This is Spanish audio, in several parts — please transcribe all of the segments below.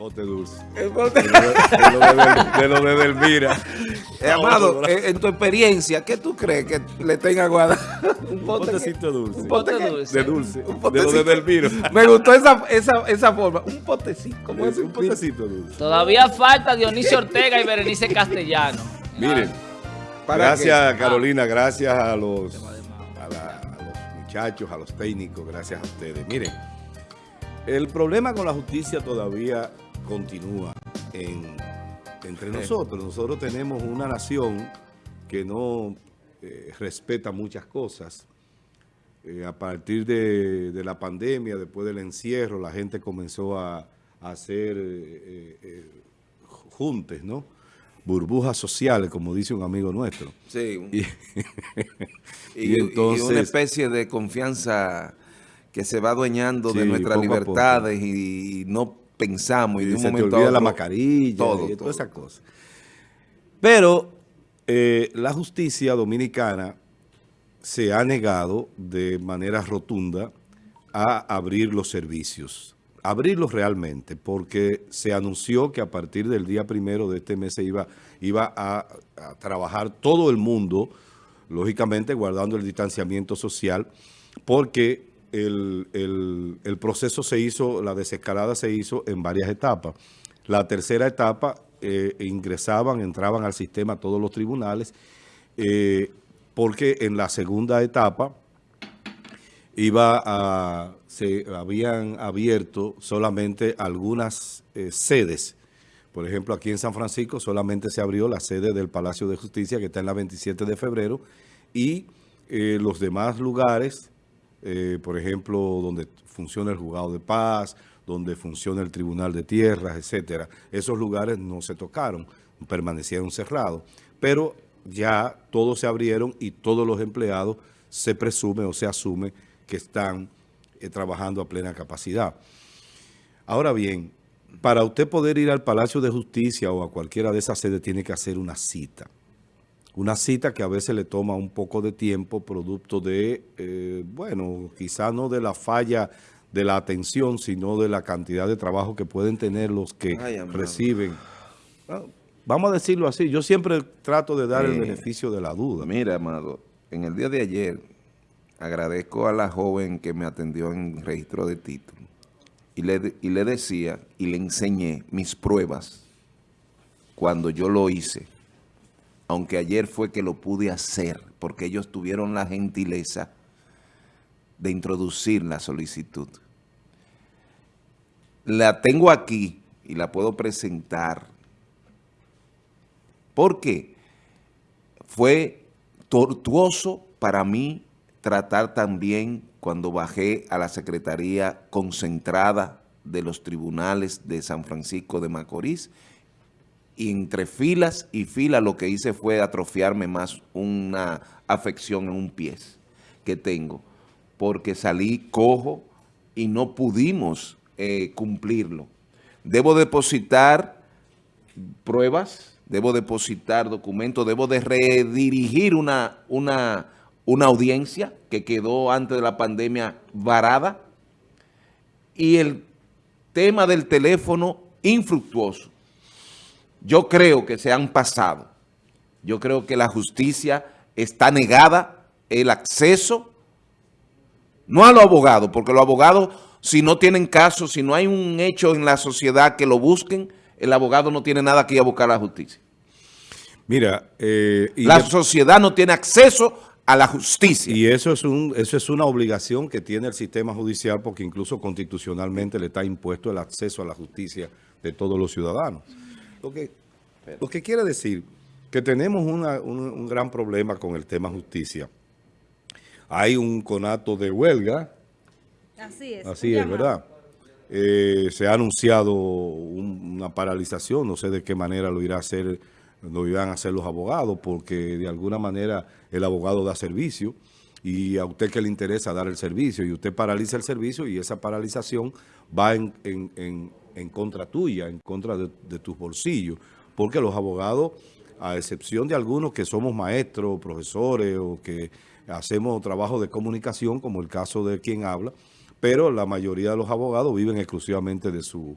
pote dulce. El pote- De lo de, de lo de Delmira. Eh, Amado, eh, en tu experiencia, ¿qué tú crees que le tenga guardado? Un que- potecito dulce. un pote dulce. De dulce. Un De lo de. Delmira. Me gustó esa, esa, esa forma. Un potecito. ¿Cómo es? un potecito dulce. Todavía falta Dionisio Ortega y Berenice Castellano. Miren, ¿Para gracias Carolina, gracias a los, a, la- a los muchachos, a los técnicos, gracias a ustedes. Miren, el problema con la justicia todavía continúa en- entre nosotros. Nosotros tenemos una nación que no eh, respeta muchas cosas. Eh, a partir de, de la pandemia, después del encierro, la gente comenzó a, a hacer eh, eh, juntes, ¿no? Burbujas sociales, como dice un amigo nuestro. Sí. Y, y, y y entonces- una especie de confianza que se va adueñando de nuestras libertades y, no pensamos y de un se te momento a olvida la mascarilla todo, y todas esas cosas. Pero eh, la justicia dominicana se ha negado de manera rotunda a abrir los servicios. Abrirlos realmente, porque se anunció que a partir del día primero de este mes se iba, iba a, a trabajar todo el mundo, lógicamente guardando el distanciamiento social, porque el, el- proceso se hizo, la desescalada se hizo en varias etapas. La tercera etapa eh, ingresaban, entraban al sistema todos los tribunales, eh, porque en la segunda etapa iba a, se habían abierto solamente algunas eh, sedes. Por ejemplo, aquí en San Francisco solamente se abrió la sede del Palacio de Justicia, que está en la 27 de febrero, y los demás lugares, eh, por ejemplo, donde funciona el Juzgado de Paz, donde funciona el Tribunal de Tierras, etcétera, esos lugares no se tocaron, permanecieron cerrados. Pero ya todos se abrieron y todos los empleados se presume o se asume que están eh, trabajando a plena capacidad. Ahora bien, para usted poder ir al Palacio de Justicia o a cualquiera de esas sedes tiene que hacer una cita. Una cita que a veces le toma un poco de tiempo, producto de, eh, bueno, quizá no de la falla de la atención, sino de la cantidad de trabajo que pueden tener los que Ay, reciben. Ah, Vamos a decirlo así, yo siempre trato de dar el beneficio de la duda. Mira, amado, en el día de ayer agradezco a la joven que me atendió en registro de título y le, y le decía y le enseñé mis pruebas cuando yo lo hice, aunque ayer fue que lo pude hacer porque ellos tuvieron la gentileza de introducir la solicitud. La tengo aquí y la puedo presentar. ¿Por qué? Fue tortuoso para mí tratar también cuando bajé a la Secretaría concentrada de los tribunales de San Francisco de Macorís y entre filas y filas lo que hice fue atrofiarme más una afección en un pie que tengo, porque salí cojo y no pudimos eh, cumplirlo. Debo depositar pruebas, debo depositar documentos, debo de redirigir una, una, una audiencia que quedó antes de la pandemia varada y el tema del teléfono infructuoso. Yo creo que se han pasado. Yo creo que la justicia está negada el acceso, no a los abogados, porque los abogados, si no tienen caso, si no hay un hecho en la sociedad que lo busquen, el abogado no tiene nada que ir a buscar a la justicia. Mira, eh, y La de- sociedad no tiene acceso a la justicia. Y eso es, un, eso es una obligación que tiene el sistema judicial porque incluso constitucionalmente le está impuesto el acceso a la justicia de todos los ciudadanos. Lo que, lo que quiere decir que tenemos una- un, un gran problema con el tema justicia. Hay un conato de huelga, Así es. así es. ¿verdad? Eh, se ha anunciado un- una paralización, no sé de qué manera lo irá a hacer, lo irán a hacer los abogados, porque de alguna manera el abogado da servicio y a usted que le interesa dar el servicio y usted paraliza el servicio y esa paralización va en, en- en- en contra tuya, en contra de, de tus bolsillos, porque los abogados, a excepción de algunos que somos maestros, profesores o que hacemos trabajo de comunicación, como el caso de quien habla, pero la mayoría de los abogados viven exclusivamente de su,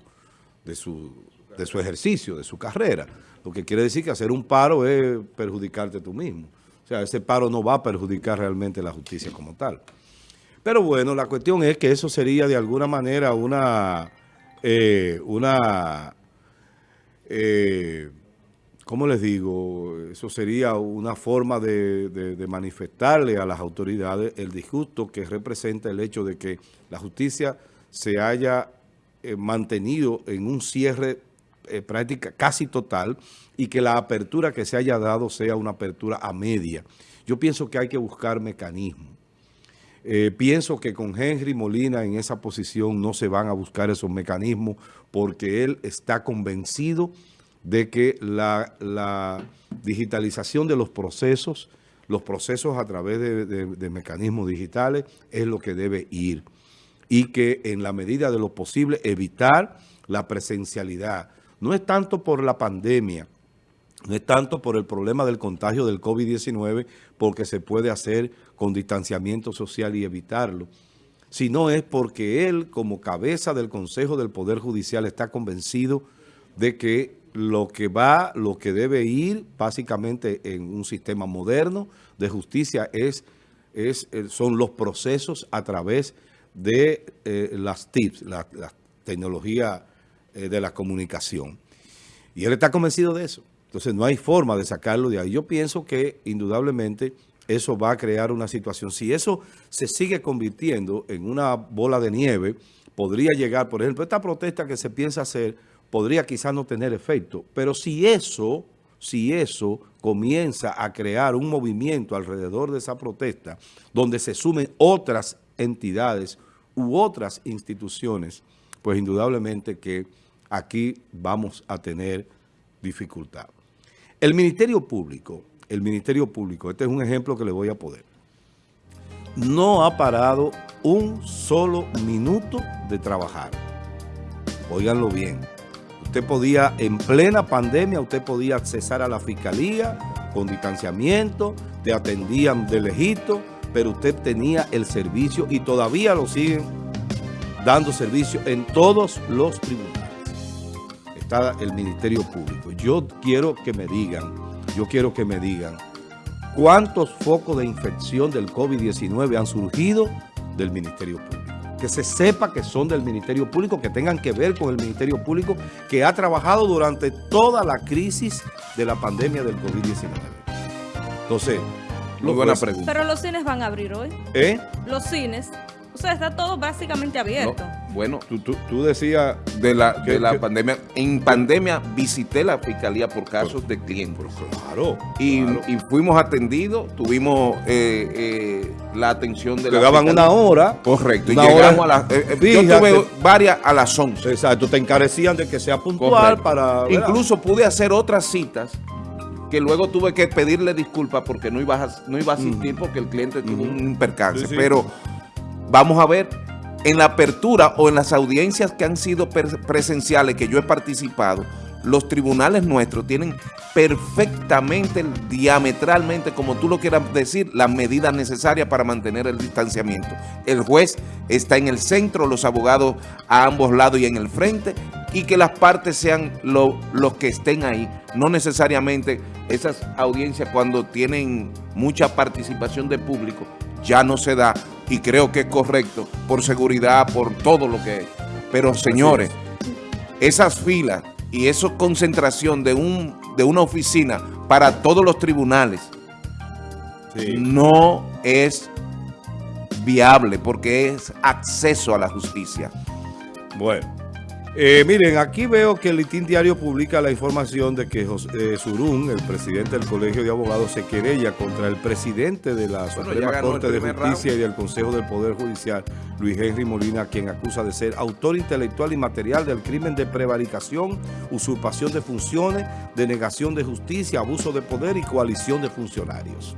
de su, de su ejercicio, de su carrera. Lo que quiere decir que hacer un paro es perjudicarte tú mismo. O sea, ese paro no va a perjudicar realmente la justicia como tal. Pero bueno, la cuestión es que eso sería de alguna manera una, eh, una, eh, ¿cómo les digo? Eso sería una forma de, manifestarle a las autoridades el disgusto que representa el hecho de que la justicia se haya eh, mantenido en un cierre práctica casi total y que la apertura que se haya dado sea una apertura a media. Yo pienso que hay que buscar mecanismos eh, pienso que con Henry Molina en esa posición no se van a buscar esos mecanismos porque él está convencido de que la, digitalización de los procesos, los procesos a través de, mecanismos digitales es lo que debe ir y que en la medida de lo posible evitar la presencialidad. No es tanto por la pandemia, no es tanto por el problema del contagio del COVID-19, porque se puede hacer con distanciamiento social y evitarlo, sino es porque él, como cabeza del Consejo del Poder Judicial, está convencido de que lo que va, lo que debe ir básicamente en un sistema moderno de justicia es, eh, son los procesos a través de eh, las TIPS, la, tecnología eh, de la comunicación. Y él está convencido de eso. Entonces no hay forma de sacarlo de ahí. Yo pienso que indudablemente eso va a crear una situación. Si eso se sigue convirtiendo en una bola de nieve, podría llegar, por ejemplo, esta protesta que se piensa hacer podría quizás no tener efecto. Pero si eso, si eso comienza a crear un movimiento alrededor de esa protesta, donde se sumen otras entidades u otras instituciones, pues indudablemente que aquí vamos a tener dificultad. El Ministerio Público, el Ministerio Público, este es un ejemplo que le voy a poder, no ha parado un solo minuto de trabajar. Óiganlo bien. Usted podía, en plena pandemia, usted podía accesar a la fiscalía con distanciamiento, te atendían de lejito, pero usted tenía el servicio y todavía lo siguen dando servicio en todos los tribunales el Ministerio Público. Yo quiero que me digan, yo quiero que me digan, ¿cuántos focos de infección del COVID-19 han surgido del Ministerio Público? Que se sepa que son del Ministerio Público, que tengan que ver con el Ministerio Público, que ha trabajado durante toda la crisis de la pandemia del COVID-19. Entonces, muy buena pregunta. Pero los cines van a abrir hoy. ¿Eh? Los cines o sea, está todo básicamente abierto. bueno, tú, decías de la, de la pandemia. En pandemia visité la fiscalía por casos de clientes. Claro y, fuimos atendidos, tuvimos eh, eh, la atención de Te daban una hora. Correcto. y llegamos a las... Eh, yo tuve varias a las 11. Exacto, te encarecían de que sea puntual para... Incluso pude hacer otras citas que luego tuve que pedirle disculpas porque no iba a, no iba a asistir porque el cliente tuvo un percance. Pero Vamos a ver en la apertura o en las audiencias que han sido presenciales que yo he participado, los tribunales nuestros tienen perfectamente, diametralmente, como tú lo quieras decir, las medidas necesarias para mantener el distanciamiento. El juez está en el centro, los abogados a ambos lados y en el frente, y que las partes sean los que estén ahí. No necesariamente esas audiencias cuando tienen mucha participación de público, ya no se da y creo que es correcto por seguridad, por todo lo que es. Pero señores, esas filas y esa concentración de, un, de una oficina para todos los tribunales no es viable porque es acceso a la justicia. Bueno. Eh, miren, aquí veo que el Litín Diario publica la información de que José eh, Surún, el presidente del Colegio de Abogados, se querella contra el presidente de la Suprema Corte de Justicia y del Consejo del Poder Judicial, Luis Henry Molina, quien acusa de ser autor intelectual y material del crimen de prevaricación, usurpación de funciones, denegación de justicia, abuso de poder y coalición de funcionarios.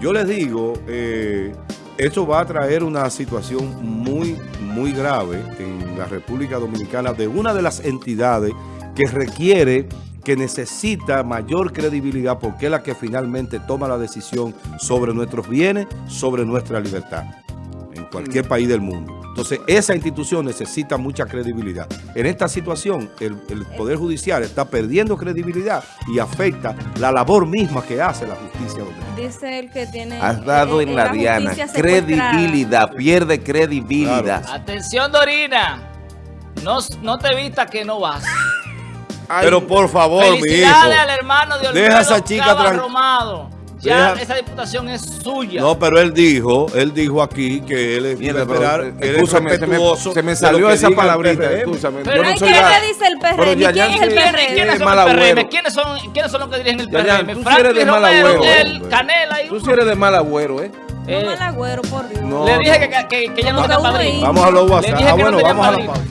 Yo les digo, eh, esto va a traer una situación muy, muy grave en la República Dominicana de una de las entidades que requiere, que necesita mayor credibilidad porque es la que finalmente toma la decisión sobre nuestros bienes, sobre nuestra libertad. Cualquier país del mundo. Entonces, esa institución necesita mucha credibilidad. En esta situación, el, el Poder Judicial está perdiendo credibilidad y afecta la labor misma que hace la justicia. Dice el que tiene... Has dado eh, en la diana. Credibilidad, pierde credibilidad. Atención, Dorina. No, no te vista que no vas. Pero por favor, mi hijo. Al hermano de Olmedo Deja esa chica Romado. Ya Deja- esa diputación es suya. No, pero él dijo, él dijo aquí que él es, Mierda, esperar, pero, él es escúchame, se me, respetuoso se me salió esa palabrita, escúchame. Pero no que la- ¿qué dice el PRM? Pero ya- ¿Quién ya es el sí- ¿Quiénes, PRM? quiénes son el PRM? ¿Quiénes son, ¿Quiénes son los que dirigen el Ya, ya, PRM? Franklin eres de mal Romero, agüero, el. Canela y Tú sí eres de mal agüero, ¿eh? No Eh, mal agüero, por Dios. No. Le dije que, que, que ya no Porque tenía padrino. Vamos a los WhatsApp. Ah, no bueno, vamos a la pausa.